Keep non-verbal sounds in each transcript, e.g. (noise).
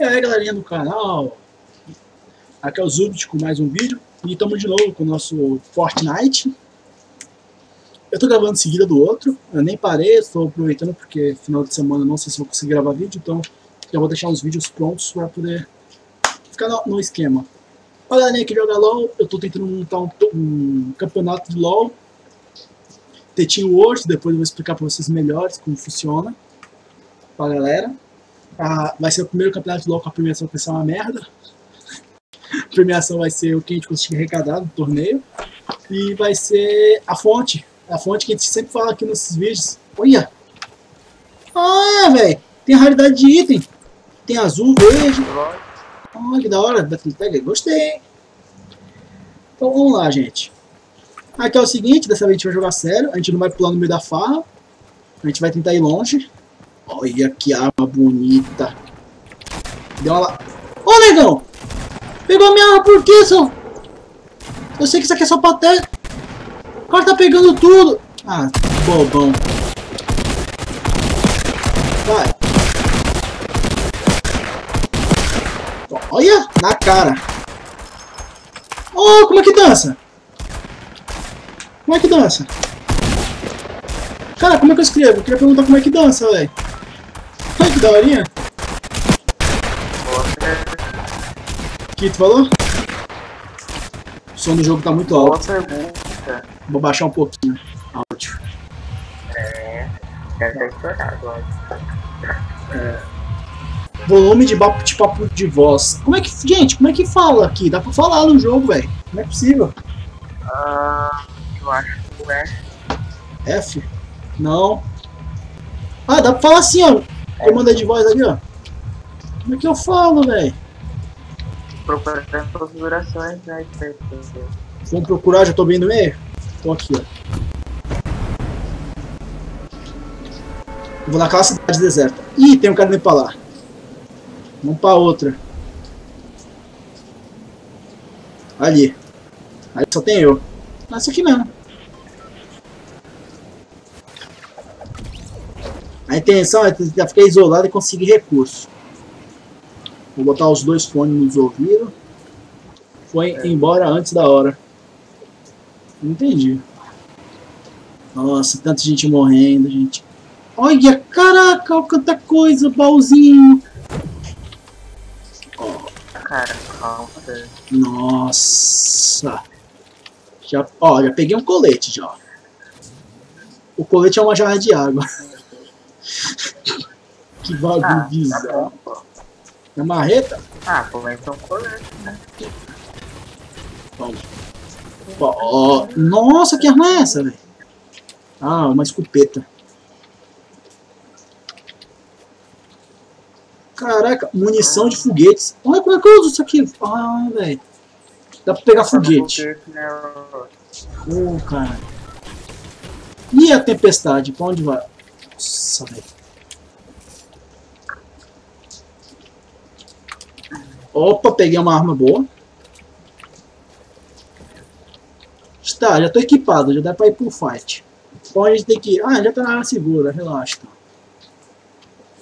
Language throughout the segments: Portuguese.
E aí galerinha do canal, aqui é o Zubit com mais um vídeo e estamos de novo com o nosso Fortnite. Eu tô gravando em seguida do outro, eu nem parei, estou aproveitando porque final de semana não sei se vou conseguir gravar vídeo, então já vou deixar uns vídeos prontos para poder ficar no, no esquema. Pra galerinha que joga LOL, eu tô tentando montar um, um campeonato de LOL, Tetinho World, depois eu vou explicar para vocês melhores como funciona pra galera. Ah, vai ser o primeiro campeonato com a premiação vai ser uma merda. A premiação vai ser o que a gente conseguir arrecadar do torneio. E vai ser a fonte. A fonte que a gente sempre fala aqui nesses vídeos. Olha! Ah, velho! Tem raridade de item. Tem azul, verde. Olha que da hora. Gostei. Então vamos lá, gente. Aqui é o seguinte, dessa vez a gente vai jogar sério. A gente não vai pular no meio da farra. A gente vai tentar ir longe. Olha que arma bonita. Deu uma lá. Ô, negão! Pegou minha arma por quê, seu? Eu sei que isso aqui é só paté. O cara tá pegando tudo. Ah, bobão. Vai. Olha, na cara. Oh, como é que dança? Como é que dança? Cara, como é que eu escrevo? Eu queria perguntar como é que dança, velho. Que daorinha. O que tu falou? O som do jogo tá muito alto. pergunta. Vou baixar um pouquinho. Áudio. É. Deve ter estourado, ó. Volume de papo de, papo de voz. Como é que. Gente, como é que fala aqui? Dá pra falar no jogo, velho. Não é possível. Ah, eu acho que é. F? Não. Ah, dá pra falar assim, ó. Comando de voz ali, ó. Como é que eu falo, velho? Procurando configurações, né? Vamos procurar, já tô bem no meio? Tô aqui, ó. Vou naquela cidade deserta. Ih, tem um cara indo pra lá. Vamos pra outra. Ali. Aí só tem eu. Ah, essa aqui mesmo. A intenção é tentar ficar isolado e conseguir recurso. Vou botar os dois fones nos ouvidos. Foi embora antes da hora. Não entendi. Nossa, tanta gente morrendo, gente. Olha, caraca, olha quanta coisa, baúzinho. Cara, calma. Nossa. Já, ó, já peguei um colete já. O colete é uma jarra de água. (laughs) que bagulho Ah, tá bizarro. pô. É marreta? Ah, pô, mas então colete, né? Ó, nossa, que arma é essa, velho? Ah, uma escopeta. Caraca, munição de foguetes. Olha como é que eu uso isso aqui. Ah, velho. Dá pra pegar foguete. Ô, cara. E a tempestade? Pra onde vai? Velho. Opa, peguei uma arma boa. Está, já tô equipado, já dá pra ir pro fight. Então a gente tem que. Ah, já tá na área segura, relaxa.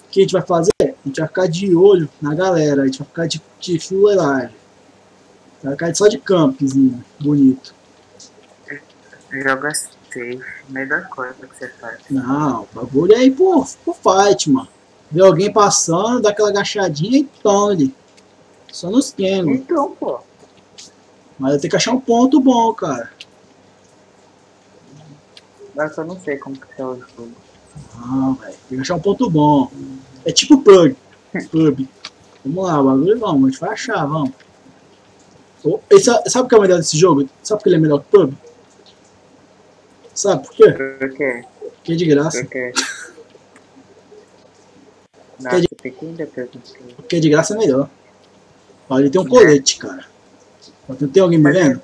O que a gente vai fazer? A gente vai ficar de olho na galera, a gente vai ficar de, de fuleiragem. Vai ficar só de campzinho, bonito. Joga safe, melhor coisa que você faz. Não, o bagulho é ir pro, pro fight, mano. Vê alguém passando, dá aquela agachadinha e ali. Só nos esquema. Então, pô. Mas eu tenho que achar um ponto bom, cara. Mas eu não sei como que é o jogo. Não, velho. Tem que achar um ponto bom. É tipo pub. (laughs) Pub. Vamos lá, o bagulho vamos, a gente vai achar, vamos. Sa- sabe o que é o melhor desse jogo? Sabe que ele é melhor que pub? Sabe por quê? Por quê? Porque é de graça. Por quê? Não, ainda perguntar. Porque é de graça é melhor. Olha, ele tem um colete, cara. Ó, Tem alguém me vendo?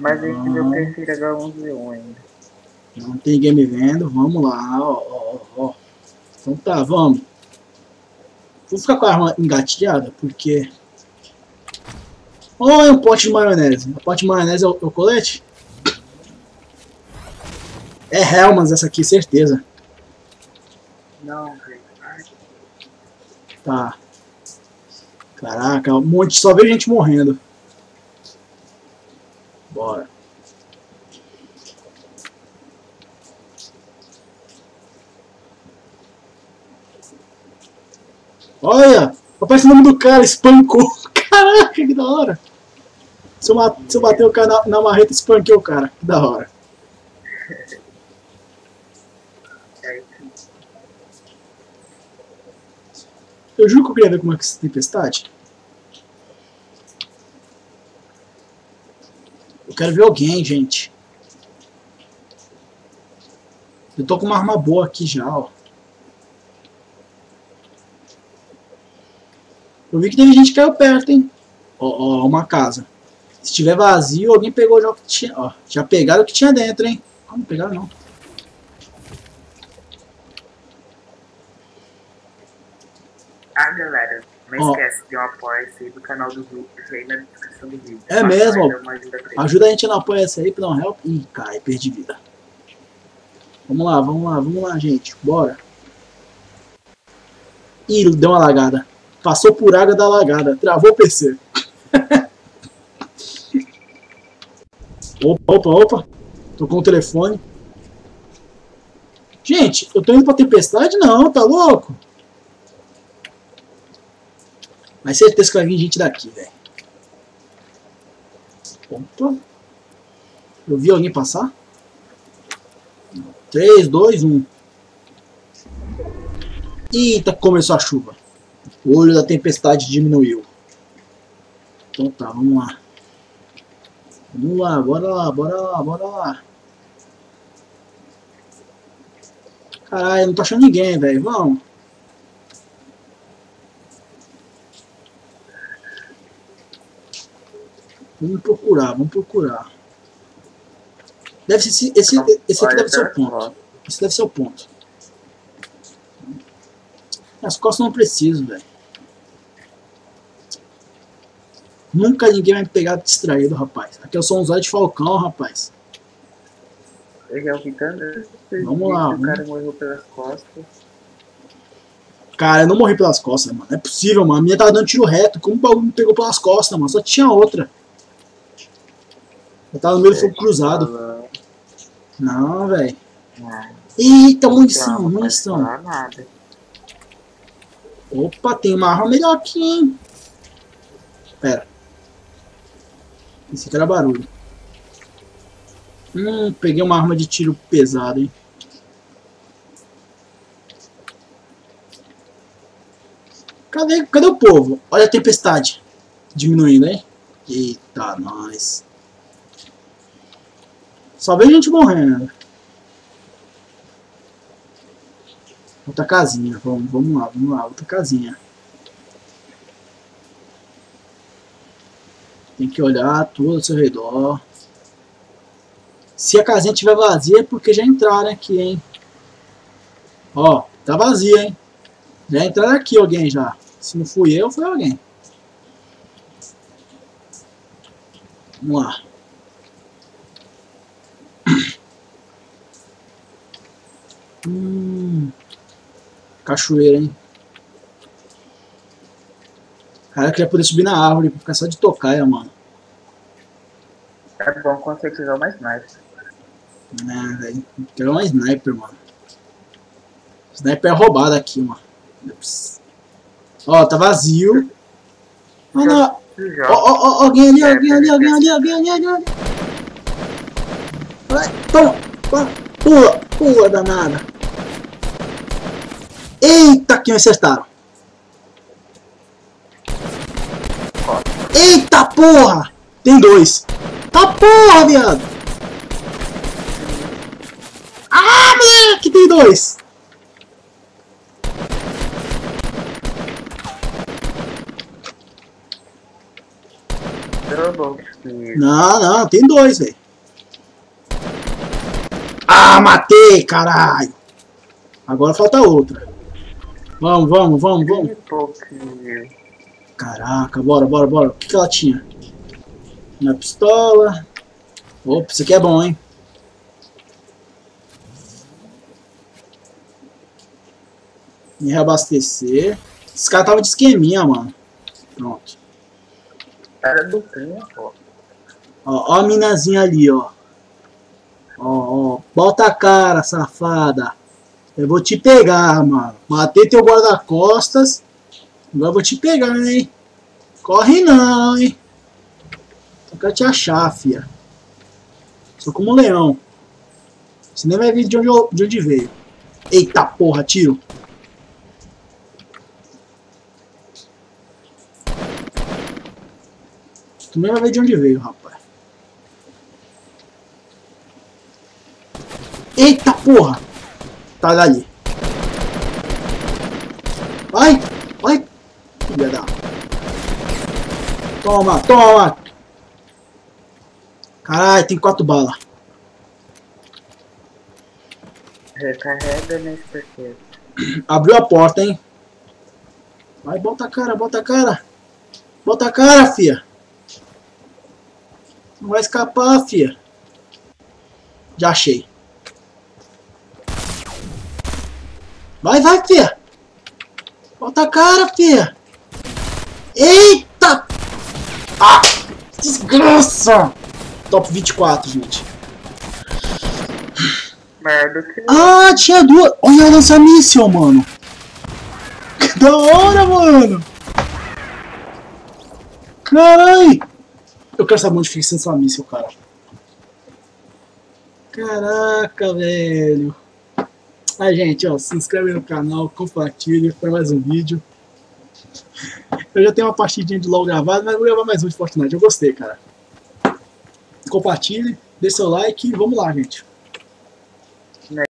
Mas esse Ah. eu prefiro H11 ainda. Não tem ninguém me vendo. Vamos lá, ó, ó, ó. Então tá, vamos. Vou ficar com a arma engatilhada, porque... Olha um pote de maionese. O pote de maionese é o, é o colete? É Helmans essa aqui, certeza. Não. Tá. Caraca, um monte, só vejo gente morrendo. Bora. Olha! Aparece o nome do cara, espancou. (laughs) Caraca, que da hora. Se eu, se eu bater o cara na, na marreta, espanquei o cara. Que da hora. (laughs) Eu juro que eu queria ver como é que essa tempestade. Eu quero ver alguém, gente. Eu tô com uma arma boa aqui já, ó. Eu vi que teve gente que caiu perto, hein? Ó, ó, uma casa. Se tiver vazio, alguém pegou já o que tinha. Ó, já pegaram o que tinha dentro, hein? Ah, não pegaram não. Ah, galera, não esquece de um apoio-se do canal do grupo aí na descrição do vídeo. É mesmo, ajuda, ajuda, a gente no apoia-se aí pra dar um help. Ih, cai, perdi vida. Vamos lá, vamos lá, vamos lá, gente. Bora. Ih, deu uma lagada. Passou por água da lagada. Travou o PC. (laughs) opa, opa, opa. Tô com o telefone. Gente, eu tô indo pra tempestade? Não, tá louco? Mas certeza que vai vir gente daqui, velho. Opa. Eu vi alguém passar? 3, 2, 1. Eita, começou a chuva. O olho da tempestade diminuiu. Então tá, vamos lá. Vamos lá, bora lá, bora lá, bora lá. Caralho, não tô achando ninguém, velho. Vamos. Vamos procurar, vamos procurar. Deve ser esse, esse, esse aqui deve ser o ponto. Esse deve ser o ponto. As costas não preciso, velho. Nunca ninguém vai me pegar distraído, rapaz. Aqui eu sou um zóio de falcão, rapaz. Vamos lá. O cara morreu pelas costas. Cara, eu não morri pelas costas, mano. Não é possível, mano. A minha tava dando tiro reto. Como o bagulho me pegou pelas costas, mano? Só tinha outra. Eu tava no meio do fogo cruzado. Não, velho. Eita, munição, munição. Opa, tem uma arma melhor aqui, hein? Pera. Esse aqui era barulho. Hum, peguei uma arma de tiro pesado, hein? Cadê, cadê o povo? Olha a tempestade. Diminuindo, hein? Eita, nós. Só vejo gente morrendo. Outra casinha. Vamos, vamos lá, vamos lá. Outra casinha. Tem que olhar tudo ao seu redor. Se a casinha estiver vazia é porque já entraram aqui, hein? Ó, tá vazia, hein? Já entraram aqui alguém já. Se não fui eu, foi alguém. Vamos lá. Hum, cachoeira, hein? Cara, eu queria poder subir na árvore pra ficar só de tocaia, mano. É bom quando você uma sniper. É, velho. Quero uma sniper, mano. Sniper é roubada aqui, mano. Ó, tá vazio. Mano, ó, ó, ó, alguém ali, alguém ali, alguém ali, alguém ali, alguém ali. Vai, toma, pula, pula, danada. Eita, que me acertaram. Eita porra! Tem dois. Tá porra, viado! Ah, moleque, tem dois! Não, não, tem dois, velho. Ah, matei, caralho! Agora falta outra. Vamos, vamos, vamos, vamos. Caraca, bora, bora, bora. O que, que ela tinha? Uma pistola. Opa, isso aqui é bom, hein? Me reabastecer. Esse cara tava de esqueminha, mano. Pronto. Era do pô. Ó, ó a minazinha ali, ó. Ó, ó. Bota a cara, safada. Eu vou te pegar, mano. Matei teu guarda-costas. Agora vou te pegar, hein. Corre não, hein. Só quero te achar, fia. Sou como um leão. Você nem vai ver de onde, eu, de onde veio. Eita porra, tiro. Tu nem vai ver de onde veio, rapaz. Eita porra! Tá dali. Vai! Vai! Filha da... Toma, toma! Caralho, tem quatro balas. Recarrega nesse porquê. Abriu a porta, hein? Vai, bota a cara, bota a cara. Bota a cara, fia. Não vai escapar, fia. Já achei. Vai, vai, fia. Bota a cara, fia. Eita! Ah! Desgraça! Top 24, gente. Merda que Ah, tinha duas. Olha, lança míssil, mano. Que (laughs) da hora, mano. Carai. Eu quero saber onde fica lança míssil, cara. Caraca, velho. Ah, gente, ó, se inscreve no canal, compartilha para mais um vídeo. Eu já tenho uma partidinha de LOL gravada, mas vou gravar mais um de Fortnite. Eu gostei, cara. Compartilhe, dê seu like e vamos lá, gente.